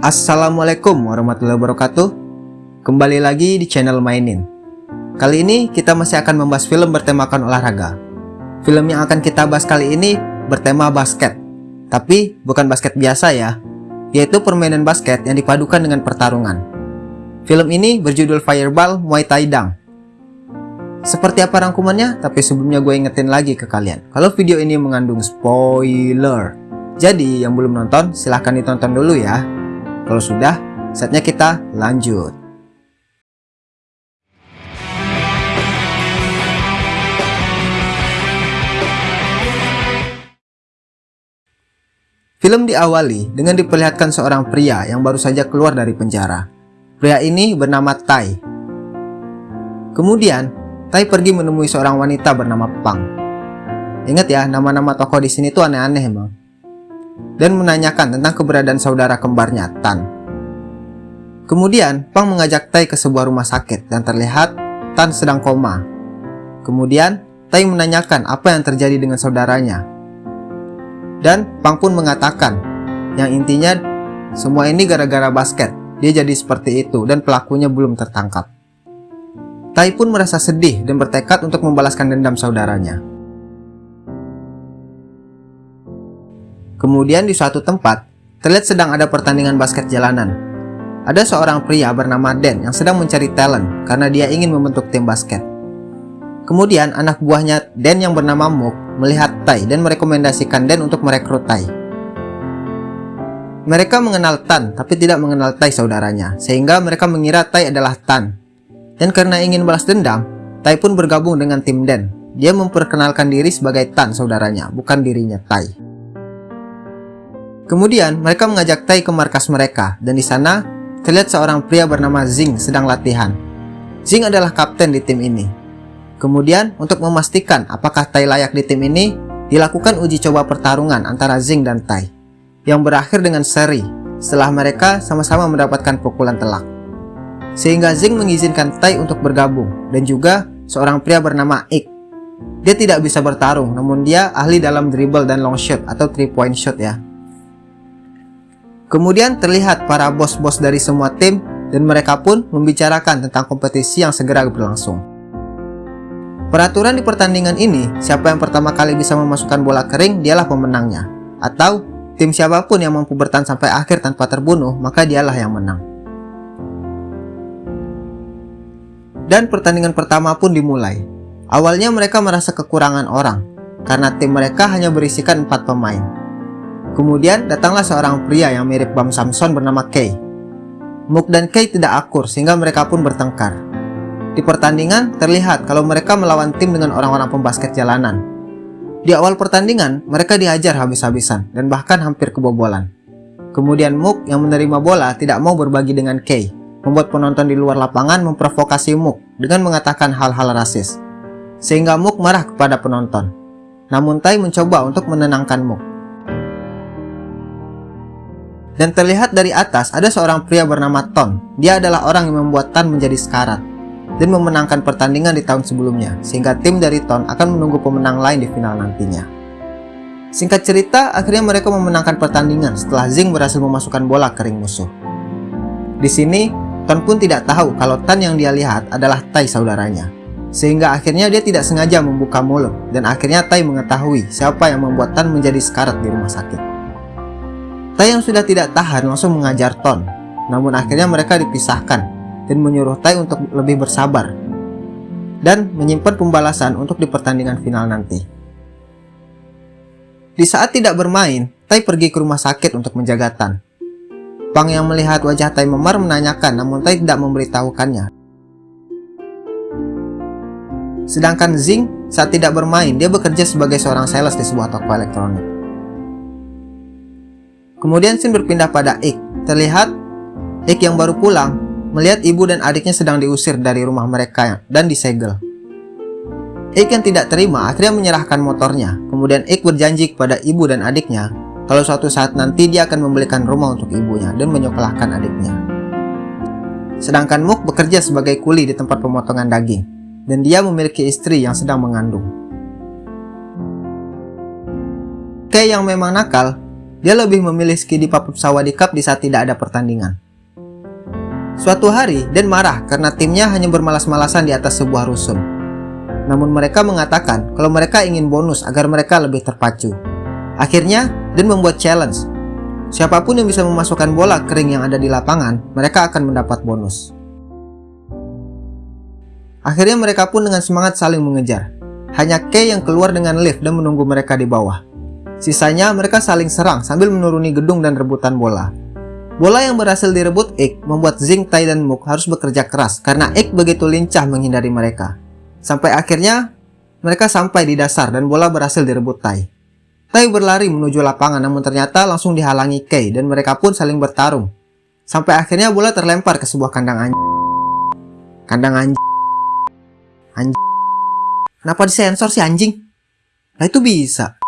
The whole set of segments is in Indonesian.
Assalamualaikum warahmatullahi wabarakatuh. Kembali lagi di channel Mainin. Kali ini kita masih akan membahas film bertemakan olahraga. Film yang akan kita bahas kali ini bertema basket. Tapi bukan basket biasa ya Yaitu permainan basket yang dipadukan dengan pertarungan. Film ini berjudul Fireball Muay Thai Dang. Seperti apa rangkumannya? Tapi sebelumnya gue ingetin lagi ke kalian. Kalau video ini mengandung spoiler. Jadi yang belum nonton silahkan ditonton dulu ya kalau sudah, saatnya kita lanjut. Film diawali dengan diperlihatkan seorang pria yang baru saja keluar dari penjara. Pria ini bernama Tai. Kemudian, Tai pergi menemui seorang wanita bernama Pang. Ingat ya, nama-nama tokoh di sini tuh aneh-aneh emang dan menanyakan tentang keberadaan saudara kembarnya, Tan. Kemudian, Pang mengajak Tai ke sebuah rumah sakit dan terlihat Tan sedang koma. Kemudian, Tai menanyakan apa yang terjadi dengan saudaranya. Dan Pang pun mengatakan, yang intinya semua ini gara-gara basket. Dia jadi seperti itu dan pelakunya belum tertangkap. Tai pun merasa sedih dan bertekad untuk membalaskan dendam saudaranya. Kemudian di suatu tempat, terlihat sedang ada pertandingan basket jalanan. Ada seorang pria bernama Den yang sedang mencari talent karena dia ingin membentuk tim basket. Kemudian anak buahnya Den yang bernama Mook melihat Tai dan merekomendasikan Den untuk merekrut Tai. Mereka mengenal Tan tapi tidak mengenal Tai saudaranya, sehingga mereka mengira Tai adalah Tan. Dan karena ingin balas dendam, Tai pun bergabung dengan tim Den. Dia memperkenalkan diri sebagai Tan saudaranya, bukan dirinya Tai. Kemudian mereka mengajak Tai ke markas mereka dan di sana terlihat seorang pria bernama Zing sedang latihan. Zing adalah kapten di tim ini. Kemudian untuk memastikan apakah Tai layak di tim ini, dilakukan uji coba pertarungan antara Zing dan Tai yang berakhir dengan seri setelah mereka sama-sama mendapatkan pukulan telak. Sehingga Zing mengizinkan Tai untuk bergabung dan juga seorang pria bernama Ik. Dia tidak bisa bertarung namun dia ahli dalam dribble dan long shot atau three point shot ya. Kemudian terlihat para bos-bos dari semua tim dan mereka pun membicarakan tentang kompetisi yang segera berlangsung. Peraturan di pertandingan ini, siapa yang pertama kali bisa memasukkan bola kering dialah pemenangnya. Atau tim siapa pun yang mampu bertahan sampai akhir tanpa terbunuh, maka dialah yang menang. Dan pertandingan pertama pun dimulai. Awalnya mereka merasa kekurangan orang, karena tim mereka hanya berisikan 4 pemain. Kemudian datanglah seorang pria yang mirip Bam Samson bernama Kay. Mook dan Kay tidak akur sehingga mereka pun bertengkar. Di pertandingan terlihat kalau mereka melawan tim dengan orang-orang pembasket jalanan. Di awal pertandingan mereka diajar habis-habisan dan bahkan hampir kebobolan. Kemudian Mook yang menerima bola tidak mau berbagi dengan Kay, membuat penonton di luar lapangan memprovokasi Mook dengan mengatakan hal-hal rasis. Sehingga Mook marah kepada penonton. Namun Tai mencoba untuk menenangkan Mook. Dan terlihat dari atas ada seorang pria bernama Ton. Dia adalah orang yang membuat Tan menjadi sekarat dan memenangkan pertandingan di tahun sebelumnya, sehingga tim dari Ton akan menunggu pemenang lain di final nantinya. Singkat cerita, akhirnya mereka memenangkan pertandingan setelah Zing berhasil memasukkan bola ke ring musuh. Di sini, Ton pun tidak tahu kalau Tan yang dia lihat adalah Tai saudaranya. Sehingga akhirnya dia tidak sengaja membuka mulut dan akhirnya Tai mengetahui siapa yang membuat Tan menjadi sekarat di rumah sakit. Tai yang sudah tidak tahan langsung mengajar Ton. Namun akhirnya mereka dipisahkan dan menyuruh Tai untuk lebih bersabar dan menyimpan pembalasan untuk di pertandingan final nanti. Di saat tidak bermain, Tai pergi ke rumah sakit untuk menjaga Tan. Pang yang melihat wajah Tai memar menanyakan namun Tai tidak memberitahukannya. Sedangkan Zing saat tidak bermain, dia bekerja sebagai seorang sales di sebuah toko elektronik. Kemudian scene berpindah pada Ik. Terlihat Ik yang baru pulang melihat ibu dan adiknya sedang diusir dari rumah mereka dan disegel. Ik yang tidak terima akhirnya menyerahkan motornya. Kemudian Ik berjanji kepada ibu dan adiknya kalau suatu saat nanti dia akan membelikan rumah untuk ibunya dan menyekolahkan adiknya. Sedangkan Mook bekerja sebagai kuli di tempat pemotongan daging dan dia memiliki istri yang sedang mengandung. Kay yang memang nakal dia lebih memilih ski di Papua Sawadi Cup di saat tidak ada pertandingan. Suatu hari, Dan marah karena timnya hanya bermalas-malasan di atas sebuah rusun. Namun mereka mengatakan kalau mereka ingin bonus agar mereka lebih terpacu. Akhirnya, Dan membuat challenge. Siapa pun yang bisa memasukkan bola kering yang ada di lapangan, mereka akan mendapat bonus. Akhirnya mereka pun dengan semangat saling mengejar. Hanya Kay yang keluar dengan lift dan menunggu mereka di bawah. Sisanya mereka saling serang sambil menuruni gedung dan rebutan bola. Bola yang berhasil direbut Ik membuat Zing, Tai, dan Mook harus bekerja keras karena Ik begitu lincah menghindari mereka. Sampai akhirnya mereka sampai di dasar dan bola berhasil direbut Tai. Tai berlari menuju lapangan namun ternyata langsung dihalangi Kei dan mereka pun saling bertarung. Sampai akhirnya bola terlempar ke sebuah kandang anjing. Kandang anjing. Anjing. Kenapa disensor sih anjing? Nah itu bisa.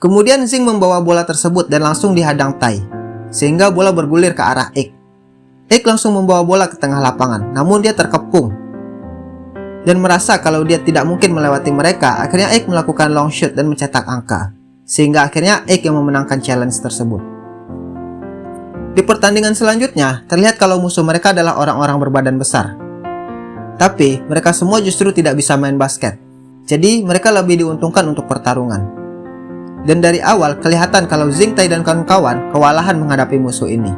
Kemudian Zing membawa bola tersebut dan langsung dihadang Tai sehingga bola bergulir ke arah Ik. Ik langsung membawa bola ke tengah lapangan, namun dia terkepung dan merasa kalau dia tidak mungkin melewati mereka, akhirnya Ik melakukan long shoot dan mencetak angka, sehingga akhirnya Ik yang memenangkan challenge tersebut. Di pertandingan selanjutnya, terlihat kalau musuh mereka adalah orang-orang berbadan besar. Tapi, mereka semua justru tidak bisa main basket. Jadi, mereka lebih diuntungkan untuk pertarungan. Dan dari awal kelihatan kalau Zing Tai dan kawan-kawan kewalahan menghadapi musuh ini.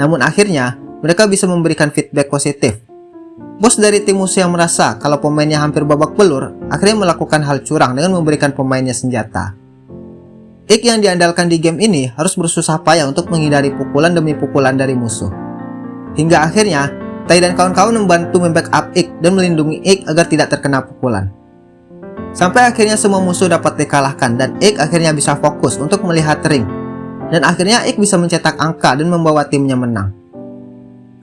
Namun akhirnya mereka bisa memberikan feedback positif. Bos dari tim musuh yang merasa kalau pemainnya hampir babak belur akhirnya melakukan hal curang dengan memberikan pemainnya senjata. Ik yang diandalkan di game ini harus bersusah payah untuk menghindari pukulan demi pukulan dari musuh. Hingga akhirnya, Tai dan kawan-kawan membantu membackup Ik dan melindungi Ik agar tidak terkena pukulan. Sampai akhirnya semua musuh dapat dikalahkan dan Ik akhirnya bisa fokus untuk melihat ring. Dan akhirnya Ik bisa mencetak angka dan membawa timnya menang.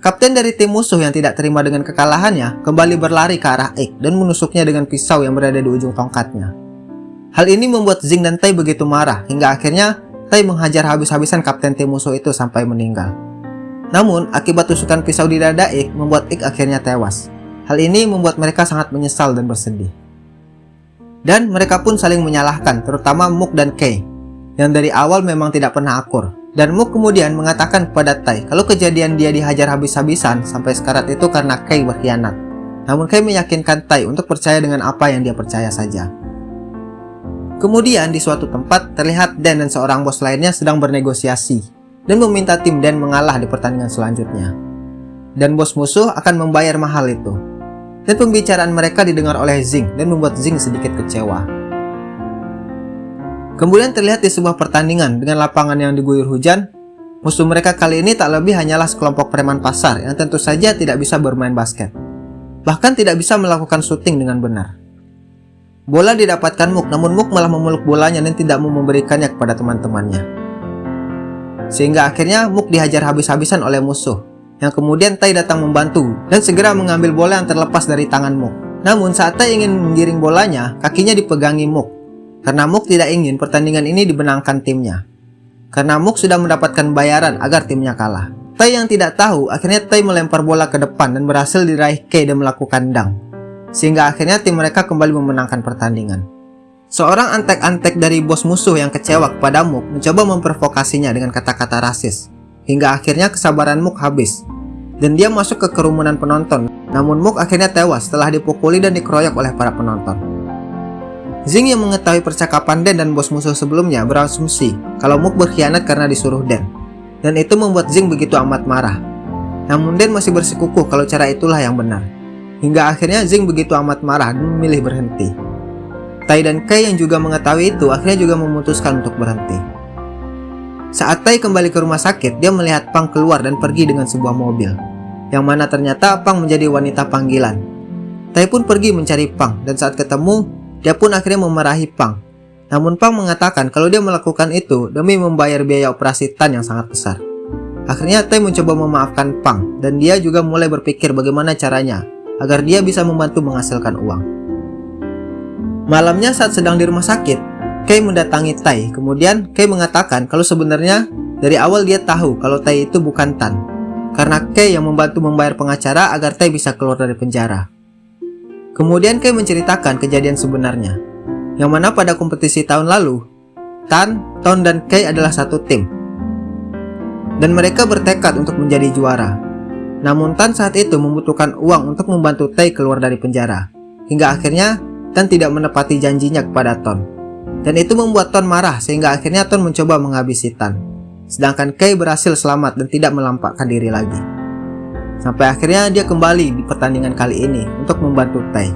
Kapten dari tim musuh yang tidak terima dengan kekalahannya kembali berlari ke arah Ik dan menusuknya dengan pisau yang berada di ujung tongkatnya. Hal ini membuat Zing dan Tai begitu marah hingga akhirnya Tai menghajar habis-habisan kapten tim musuh itu sampai meninggal. Namun, akibat tusukan pisau di dada Ik membuat Ik akhirnya tewas. Hal ini membuat mereka sangat menyesal dan bersedih. Dan mereka pun saling menyalahkan, terutama Mook dan Kay, yang dari awal memang tidak pernah akur. Dan Mook kemudian mengatakan kepada Tai kalau kejadian dia dihajar habis-habisan sampai sekarat itu karena Kay berkhianat. Namun Kay meyakinkan Tai untuk percaya dengan apa yang dia percaya saja. Kemudian di suatu tempat terlihat Dan dan seorang bos lainnya sedang bernegosiasi dan meminta tim Dan mengalah di pertandingan selanjutnya. Dan bos musuh akan membayar mahal itu dan pembicaraan mereka didengar oleh Zing dan membuat Zing sedikit kecewa. Kemudian terlihat di sebuah pertandingan dengan lapangan yang diguyur hujan, musuh mereka kali ini tak lebih hanyalah sekelompok preman pasar yang tentu saja tidak bisa bermain basket. Bahkan tidak bisa melakukan syuting dengan benar. Bola didapatkan Mook, namun Mook malah memeluk bolanya dan tidak mau memberikannya kepada teman-temannya. Sehingga akhirnya Mook dihajar habis-habisan oleh musuh yang kemudian Tai datang membantu dan segera mengambil bola yang terlepas dari tangan Mook. Namun saat Tai ingin menggiring bolanya, kakinya dipegangi Mook. Karena Mook tidak ingin pertandingan ini dibenangkan timnya. Karena Mook sudah mendapatkan bayaran agar timnya kalah. Tai yang tidak tahu, akhirnya Tai melempar bola ke depan dan berhasil diraih Kei dan melakukan dang. Sehingga akhirnya tim mereka kembali memenangkan pertandingan. Seorang antek-antek dari bos musuh yang kecewa kepada Mook mencoba memprovokasinya dengan kata-kata rasis. Hingga akhirnya kesabaran Mook habis dan dia masuk ke kerumunan penonton. Namun Mook akhirnya tewas setelah dipukuli dan dikeroyok oleh para penonton. Zing yang mengetahui percakapan Den dan bos musuh sebelumnya berasumsi kalau Mook berkhianat karena disuruh Den. Dan itu membuat Zing begitu amat marah. Namun Den masih bersikukuh kalau cara itulah yang benar. Hingga akhirnya Zing begitu amat marah dan memilih berhenti. Tai dan Kai yang juga mengetahui itu akhirnya juga memutuskan untuk berhenti. Saat Tai kembali ke rumah sakit, dia melihat Pang keluar dan pergi dengan sebuah mobil yang mana ternyata Pang menjadi wanita panggilan. Tai pun pergi mencari Pang dan saat ketemu, dia pun akhirnya memarahi Pang. Namun Pang mengatakan kalau dia melakukan itu demi membayar biaya operasi Tan yang sangat besar. Akhirnya Tai mencoba memaafkan Pang dan dia juga mulai berpikir bagaimana caranya agar dia bisa membantu menghasilkan uang. Malamnya saat sedang di rumah sakit, Kei mendatangi Tai. Kemudian Kei mengatakan kalau sebenarnya dari awal dia tahu kalau Tai itu bukan Tan karena Kay yang membantu membayar pengacara agar Tay bisa keluar dari penjara. Kemudian Kay menceritakan kejadian sebenarnya, yang mana pada kompetisi tahun lalu, Tan, Ton, dan Kay adalah satu tim. Dan mereka bertekad untuk menjadi juara. Namun Tan saat itu membutuhkan uang untuk membantu Tai keluar dari penjara. Hingga akhirnya Tan tidak menepati janjinya kepada Ton. Dan itu membuat Ton marah sehingga akhirnya Ton mencoba menghabisi Tan. Sedangkan Kay berhasil selamat dan tidak melampakkan diri lagi. Sampai akhirnya dia kembali di pertandingan kali ini untuk membantu Tai.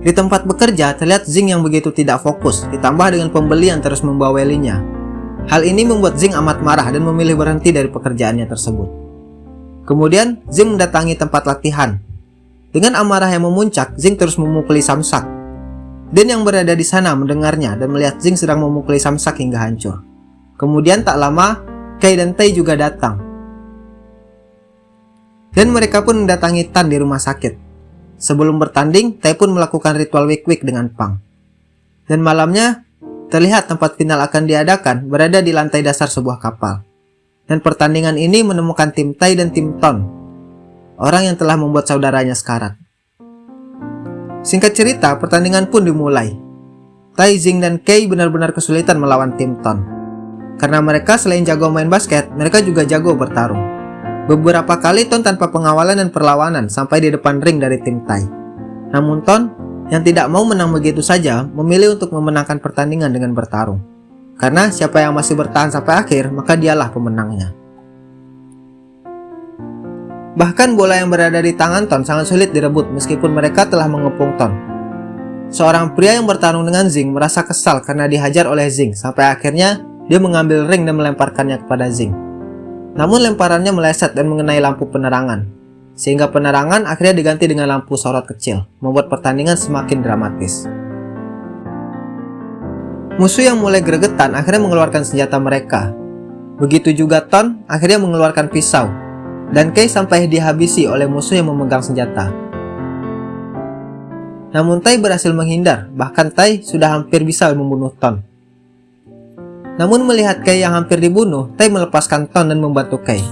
Di tempat bekerja, terlihat Zing yang begitu tidak fokus, ditambah dengan pembeli yang terus membawelinya. Hal ini membuat Zing amat marah dan memilih berhenti dari pekerjaannya tersebut. Kemudian, Zing mendatangi tempat latihan. Dengan amarah yang memuncak, Zing terus memukuli Samsak. Dan yang berada di sana mendengarnya dan melihat Zing sedang memukuli Samsak hingga hancur. Kemudian tak lama, Kei dan Tai juga datang. Dan mereka pun mendatangi Tan di rumah sakit. Sebelum bertanding, Tai pun melakukan ritual wik-wik dengan Pang. Dan malamnya, terlihat tempat final akan diadakan berada di lantai dasar sebuah kapal. Dan pertandingan ini menemukan tim Tai dan tim Ton, orang yang telah membuat saudaranya sekarat. Singkat cerita, pertandingan pun dimulai. Tai, Zing, dan Kei benar-benar kesulitan melawan tim Ton. Karena mereka selain jago main basket, mereka juga jago bertarung. Beberapa kali Ton tanpa pengawalan dan perlawanan sampai di depan ring dari tim Tai. Namun Ton, yang tidak mau menang begitu saja, memilih untuk memenangkan pertandingan dengan bertarung. Karena siapa yang masih bertahan sampai akhir, maka dialah pemenangnya. Bahkan bola yang berada di tangan Ton sangat sulit direbut meskipun mereka telah mengepung Ton. Seorang pria yang bertarung dengan Zing merasa kesal karena dihajar oleh Zing sampai akhirnya dia mengambil ring dan melemparkannya kepada Zing. Namun lemparannya meleset dan mengenai lampu penerangan, sehingga penerangan akhirnya diganti dengan lampu sorot kecil, membuat pertandingan semakin dramatis. Musuh yang mulai gregetan akhirnya mengeluarkan senjata mereka. Begitu juga Ton akhirnya mengeluarkan pisau, dan Kei sampai dihabisi oleh musuh yang memegang senjata. Namun Tai berhasil menghindar, bahkan Tai sudah hampir bisa membunuh Ton. Namun melihat Kei yang hampir dibunuh, Tai melepaskan Ton dan membantu Kei.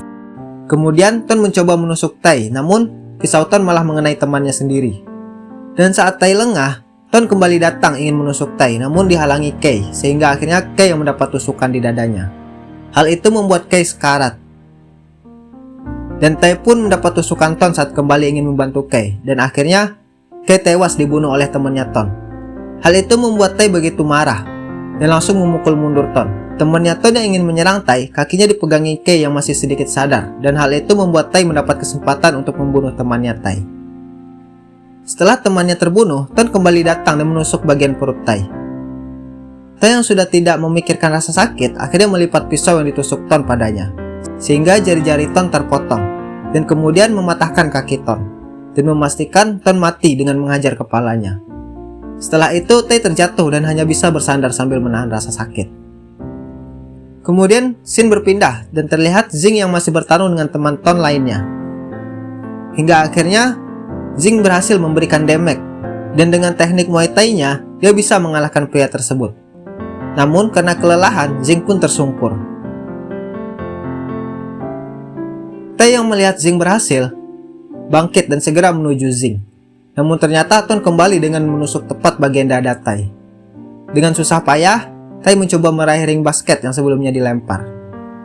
Kemudian Ton mencoba menusuk Tai, namun pisau Ton malah mengenai temannya sendiri. Dan saat Tai lengah, Ton kembali datang ingin menusuk Tai, namun dihalangi Kei, sehingga akhirnya Kei yang mendapat tusukan di dadanya. Hal itu membuat Kei sekarat. Dan Tai pun mendapat tusukan Ton saat kembali ingin membantu Kei, dan akhirnya Kei tewas dibunuh oleh temannya Ton. Hal itu membuat Tai begitu marah, dan langsung memukul mundur Ton. Temannya Ton yang ingin menyerang Tai, kakinya dipegangi Kei yang masih sedikit sadar, dan hal itu membuat Tai mendapat kesempatan untuk membunuh temannya Tai. Setelah temannya terbunuh, Ton kembali datang dan menusuk bagian perut Tai. Tai yang sudah tidak memikirkan rasa sakit, akhirnya melipat pisau yang ditusuk Ton padanya, sehingga jari-jari Ton terpotong, dan kemudian mematahkan kaki Ton, dan memastikan Ton mati dengan menghajar kepalanya. Setelah itu, Tai terjatuh dan hanya bisa bersandar sambil menahan rasa sakit. Kemudian, Shin berpindah dan terlihat Zing yang masih bertarung dengan teman Ton lainnya. Hingga akhirnya, Zing berhasil memberikan damage, dan dengan teknik Muay Thai-nya, dia bisa mengalahkan pria tersebut. Namun, karena kelelahan, Zing pun tersungkur. Tai yang melihat Zing berhasil, bangkit dan segera menuju Zing. Namun ternyata Ton kembali dengan menusuk tepat bagian dada Tai. Dengan susah payah, Tai mencoba meraih ring basket yang sebelumnya dilempar.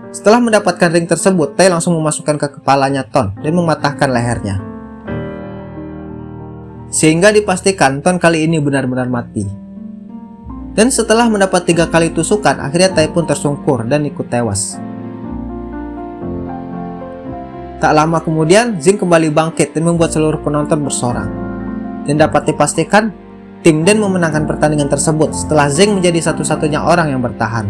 Setelah mendapatkan ring tersebut, Tai langsung memasukkan ke kepalanya Ton dan mematahkan lehernya. Sehingga dipastikan Ton kali ini benar-benar mati. Dan setelah mendapat tiga kali tusukan, akhirnya Tai pun tersungkur dan ikut tewas. Tak lama kemudian, Zing kembali bangkit dan membuat seluruh penonton bersorak dan dapat dipastikan tim Den memenangkan pertandingan tersebut setelah Zeng menjadi satu-satunya orang yang bertahan.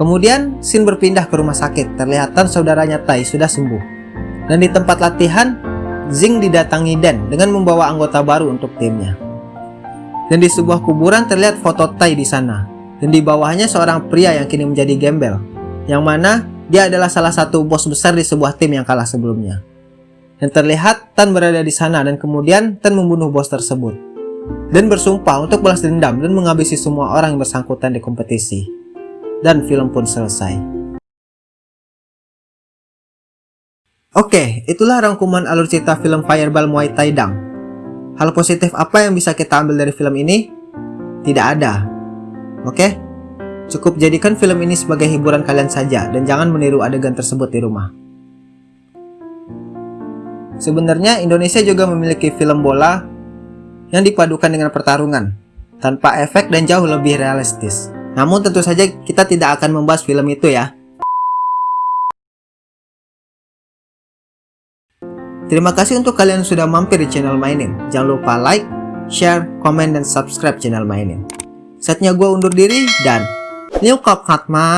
Kemudian, Shin berpindah ke rumah sakit, terlihatan saudaranya Tai sudah sembuh. Dan di tempat latihan, Zing didatangi Den dengan membawa anggota baru untuk timnya. Dan di sebuah kuburan terlihat foto Tai di sana. Dan di bawahnya seorang pria yang kini menjadi gembel, yang mana dia adalah salah satu bos besar di sebuah tim yang kalah sebelumnya. Dan terlihat Tan berada di sana dan kemudian Tan membunuh bos tersebut. Dan bersumpah untuk balas dendam dan menghabisi semua orang yang bersangkutan di kompetisi. Dan film pun selesai. Oke, itulah rangkuman alur cerita film Fireball Muay Thai Dang. Hal positif apa yang bisa kita ambil dari film ini? Tidak ada. Oke? Cukup jadikan film ini sebagai hiburan kalian saja dan jangan meniru adegan tersebut di rumah. Sebenarnya Indonesia juga memiliki film bola yang dipadukan dengan pertarungan tanpa efek dan jauh lebih realistis. Namun tentu saja kita tidak akan membahas film itu ya. Terima kasih untuk kalian yang sudah mampir di channel Mainin. Jangan lupa like, share, komen, dan subscribe channel Mainin. Saatnya gue undur diri dan นิ้วกรอบขัดไม้